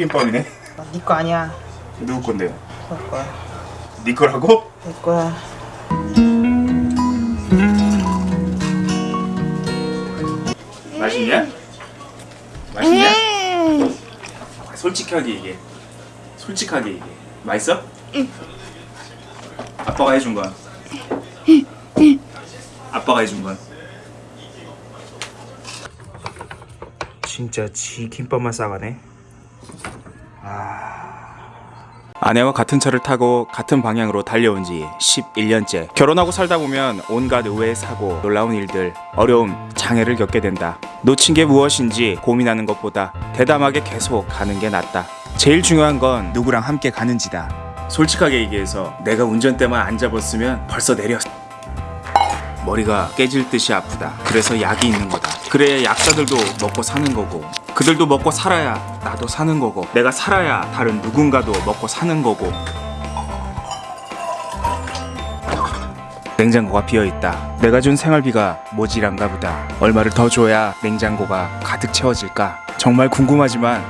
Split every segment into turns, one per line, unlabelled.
초김밥이네.
니거 아니야.
누구 건데요?
내 거야.
네 거라고?
내 거야.
맛있냐? 맛있냐? 솔직하게 얘기해. 솔직하게 얘기해. 맛있어? 아빠가 해준 건. 아빠가 해준 건. 진짜 지 김밥만 싸가네. 아내와 같은 차를 타고 같은 방향으로 달려온 지 11년째. 결혼하고 살다 보면 온갖 의외의 사고, 놀라운 일들, 어려움, 장애를 겪게 된다. 놓친 게 무엇인지 고민하는 것보다 대담하게 계속 가는 게 낫다. 제일 중요한 건 누구랑 함께 가는지다. 솔직하게 얘기해서 내가 운전대만 안 잡았으면 벌써 내렸. 머리가 깨질 듯이 아프다. 그래서 약이 있는 거다. 그래야 약자들도 먹고 사는 거고, 그들도 먹고 살아야 나도 사는 거고, 내가 살아야 다른 누군가도 먹고 사는 거고. 냉장고가 비어 있다. 내가 준 생활비가 모질한가 보다. 얼마를 더 줘야 냉장고가 가득 채워질까? 정말 궁금하지만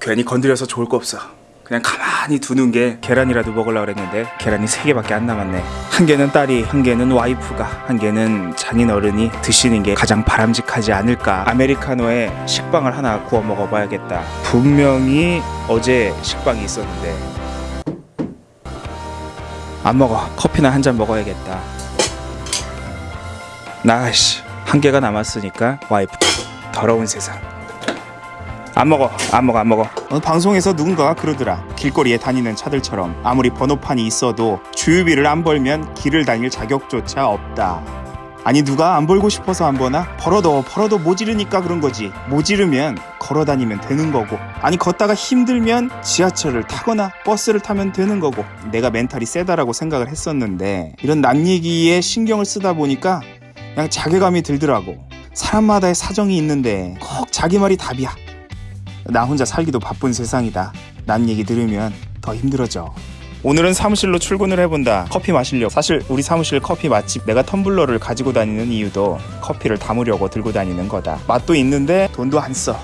괜히 건드려서 좋을 거 없어. 그냥 가만 히 두는 게 계란이라도 먹으려고 그랬는데 계란이 세 개밖에 안 남았네. 한 개는 딸이, 한 개는 와이프가, 한 개는 장인 어른이 드시는 게 가장 바람직하지 않을까. 아메리카노에 식빵을 하나 구워 먹어봐야겠다. 분명히 어제 식빵이 있었는데 안 먹어. 커피나 한 잔 먹어야겠다. 나씨 한 개가 남았으니까 와이프 더러운 세상. 안 먹어 안 먹어 안 먹어. 어, 방송에서 누군가가 그러더라. 길거리에 다니는 차들처럼 아무리 번호판이 있어도 주유비를 안 벌면 길을 다닐 자격조차 없다. 아니 누가 안 벌고 싶어서 안 버나? 벌어도 벌어도 모지르니까 그런 거지. 모지르면 걸어 다니면 되는 거고. 아니 걷다가 힘들면 지하철을 타거나 버스를 타면 되는 거고. 내가 멘탈이 세다라고 생각을 했었는데 이런 남 얘기에 신경을 쓰다 보니까 그냥 자괴감이 들더라고. 사람마다의 사정이 있는데 꼭 자기 말이 답이야 나 혼자 살기도 바쁜 세상이다. 남 얘기 들으면 더 힘들어져. 오늘은 사무실로 출근을 해본다. 커피 마시려고. 사실 우리 사무실 커피 맛집 내가 텀블러를 가지고 다니는 이유도 커피를 담으려고 들고 다니는 거다. 맛도 있는데 돈도 안 써.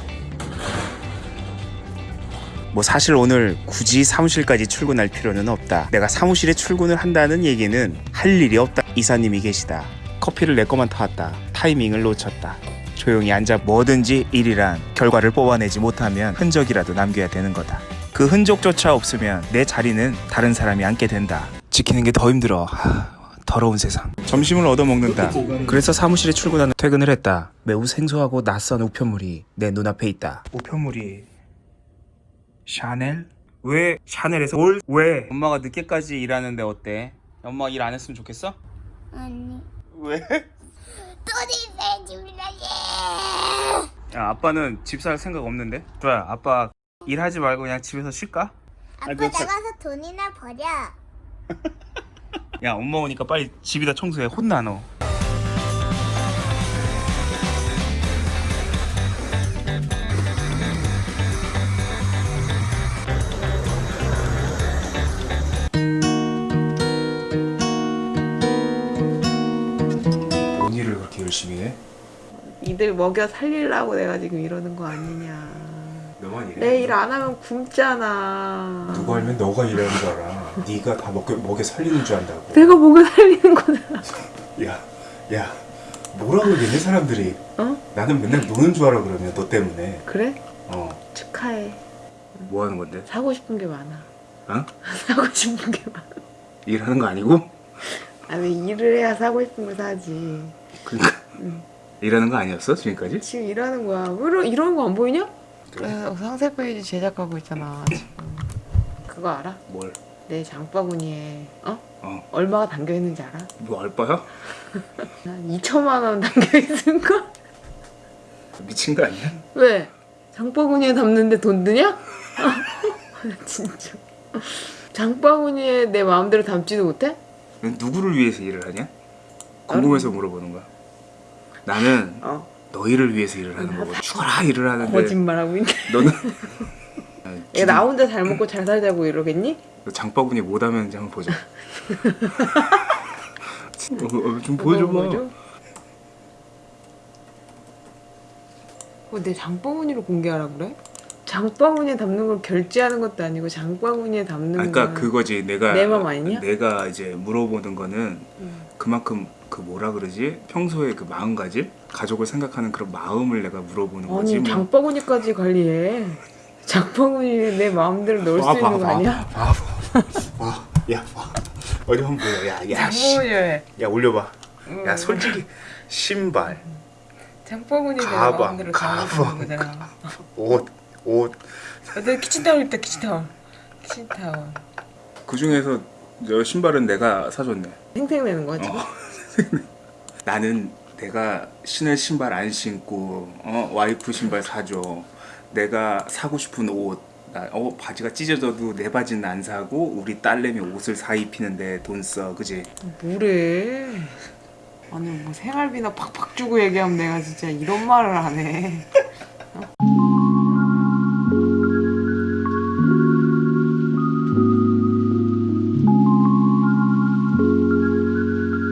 뭐 사실 오늘 굳이 사무실까지 출근할 필요는 없다. 내가 사무실에 출근을 한다는 얘기는 할 일이 없다. 이사님이 계시다. 커피를 내 거만 타왔다. 타이밍을 놓쳤다. 조용히 앉아 뭐든지 일이란 결과를 뽑아내지 못하면 흔적이라도 남겨야 되는 거다. 그 흔적조차 없으면 내 자리는 다른 사람이 앉게 된다. 지키는 게 더 힘들어. 하, 더러운 세상. 점심을 얻어먹는다. 그래서 사무실에 출근하는 퇴근을 했다. 매우 생소하고 낯선 우편물이 내 눈앞에 있다. 우편물이 샤넬? 왜 샤넬에서 올? 왜? 엄마가 늦게까지 일하는데 어때? 엄마 일 안 했으면 좋겠어?
아니
왜?
돈이 내주려고
야 아빠는 집 살 생각 없는데? 좋아 아빠 일하지 말고 그냥 집에서 쉴까?
아빠
그 자-
나가서 돈이나 버려
야 엄마 오니까 빨리 집이다 청소해 혼나 너 뭔 일을 그렇게 열심히 해?
이들 먹여 살리려고 내가 지금 이러는 거 아니냐.
너만 일해
내일 안 하면 굶잖아.
누가 알면 너가 일하는 줄 알아 네가 다 먹여, 먹여 살리는 줄 안다고
내가 먹여 살리는 거잖아.
야, 야, 뭐라 그러겠니 사람들이?
어?
나는 맨날 노는 줄 알아 그러면 너 때문에.
그래?
어,
축하해.
뭐 하는 건데?
사고 싶은 게 많아.
어?
사고 싶은 게 많아.
일하는 거 아니고?
아니 일을 해야 사고 싶은 거 사지.
그러니까 일하는 거 아니었어 지금까지?
지금 일하는 거야. 왜 이런, 이런 거안 보이냐?
그래?
그래서 상세 페이지 제작하고 있잖아. 지금. 그거 알아?
뭘?
내 장바구니에 어?
어,
얼마가 담겨 있는지 알아?
뭐 알바야?
한 2천만 원 담겨 있는 거?
미친 거 아니야?
왜? 장바구니에 담는데 돈 드냐? 진짜. 장바구니에 내 마음대로 담지도 못해?
누구를 위해서 일을 하냐? 궁금해서 물어보는 거야. 나는
어.
너희를 위해서 일을 하는 거고 죽어라 일을 하는데
거짓말하고 있네.
너는
얘 나 혼자 잘 먹고 잘 살자고 이러겠니?
너 장바구니 못 하면지 한번 보자. 어, 어, 좀 보여줘봐.
뭐죠? 그거 내 장바구니로 공개하라 그래? 장바구니에 담는 걸 결제하는 것도 아니고 장바구니에 담는
그러니까
건
그거지 내가
내맘 아니냐?
내가 이제 물어보는 거는
음.
그만큼 그 뭐라 그러지 평소에 그 마음가짐 가족을 생각하는 그런 마음을 내가 물어보는 거지
아니
뭐.
장바구니까지 관리해 장바구니에 내 마음대로 넣을 수 있는 거 아니야?
야 봐. 어디 한번 보여 야야
장바구니에
야 올려봐
음.
야 솔직히 신발
장바구니에 내
가방,
담을 수
가방.
있는 거잖아
옷옷
내 키친타올 있다 키친타올 키친타올
그 중에서 저 신발은 내가 사줬네
생생내는 거야 지금?
어. 나는 내가 신을 신발 안 신고 어, 와이프 신발 사줘. 내가 사고 싶은 옷 나, 어, 바지가 찢어져도 내 바지는 안 사고 우리 딸내미 옷을 사 입히는데 돈 써. 그지?
뭐래? 아니 뭐 생활비나 팍팍 주고 얘기하면 내가 진짜 이런 말을 안해